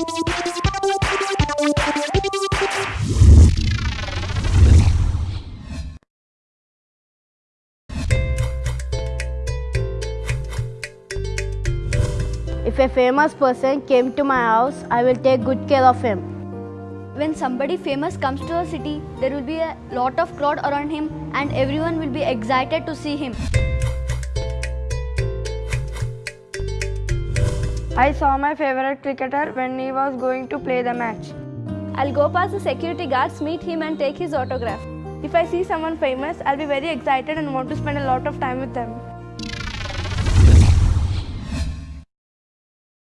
If a famous person came to my house, I will take good care of him. When somebody famous comes to a city, there will be a lot of crowd around him and everyone will be excited to see him. I saw my favorite cricketer when he was going to play the match. I'll go past the security guards, meet him, and take his autograph. If I see someone famous, I'll be very excited and want to spend a lot of time with them.